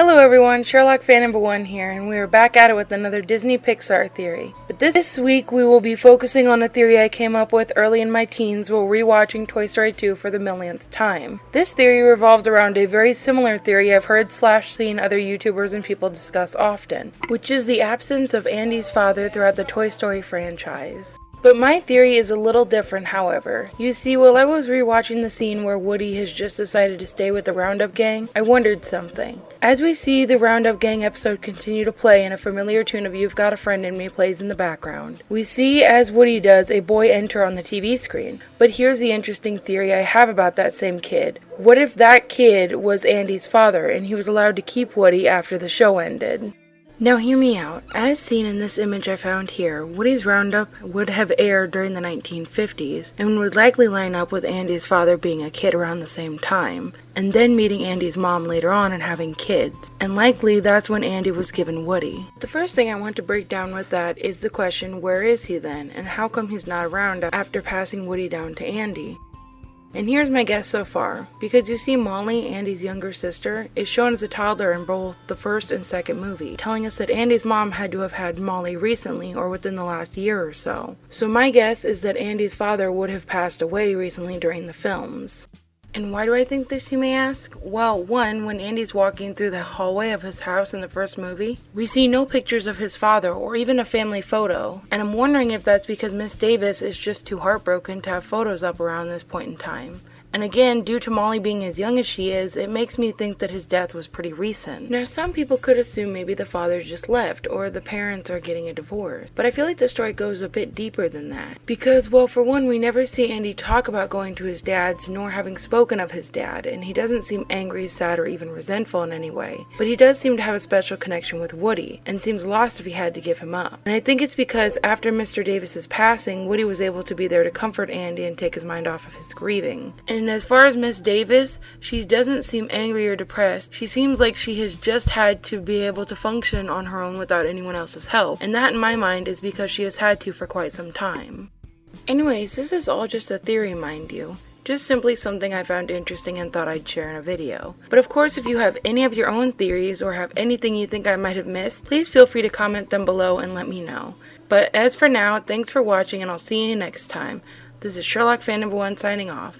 Hello everyone, Sherlock fan number one here, and we are back at it with another Disney Pixar theory. But this, week we will be focusing on a theory I came up with early in my teens while rewatching Toy Story 2 for the millionth time. This theory revolves around a very similar theory I've heard slash seen other YouTubers and people discuss often, which is the absence of Andy's father throughout the Toy Story franchise. But my theory is a little different, however. You see, while I was rewatching the scene where Woody has just decided to stay with the Roundup Gang, I wondered something. As we see the Roundup Gang episode continue to play and a familiar tune of You've Got a Friend in Me plays in the background, we see, as Woody does, a boy enter on the TV screen. But here's the interesting theory I have about that same kid. What if that kid was Andy's father and he was allowed to keep Woody after the show ended? Now hear me out. As seen in this image I found here, Woody's Roundup would have aired during the 1950s and would likely line up with Andy's father being a kid around the same time, and then meeting Andy's mom later on and having kids. And likely that's when Andy was given Woody. The first thing I want to break down with that is the question where is he then, and how come he's not around after passing Woody down to Andy? And here's my guess so far. Because you see Molly, Andy's younger sister, is shown as a toddler in both the first and second movie, telling us that Andy's mom had to have had Molly recently or within the last year or so. So my guess is that Andy's father would have passed away recently during the films. And why do I think this, you may ask? Well, one, when Andy's walking through the hallway of his house in the first movie, we see no pictures of his father or even a family photo. And I'm wondering if that's because Miss Davis is just too heartbroken to have photos up around this point in time. And again, due to Molly being as young as she is, it makes me think that his death was pretty recent. Now, some people could assume maybe the father just left, or the parents are getting a divorce. But I feel like the story goes a bit deeper than that. Because, well, for one, we never see Andy talk about going to his dad's, nor having spoken of his dad, and he doesn't seem angry, sad, or even resentful in any way. But he does seem to have a special connection with Woody, and seems lost if he had to give him up. And I think it's because after Mr. Davis's passing, Woody was able to be there to comfort Andy and take his mind off of his grieving. And as far as Miss Davis, she doesn't seem angry or depressed. She seems like she has just had to be able to function on her own without anyone else's help. And that, in my mind, is because she has had to for quite some time. Anyways, this is all just a theory, mind you. Just simply something I found interesting and thought I'd share in a video. But of course, if you have any of your own theories or have anything you think I might have missed, please feel free to comment them below and let me know. But as for now, thanks for watching and I'll see you next time. This is Sherlock Fan Number 1 signing off.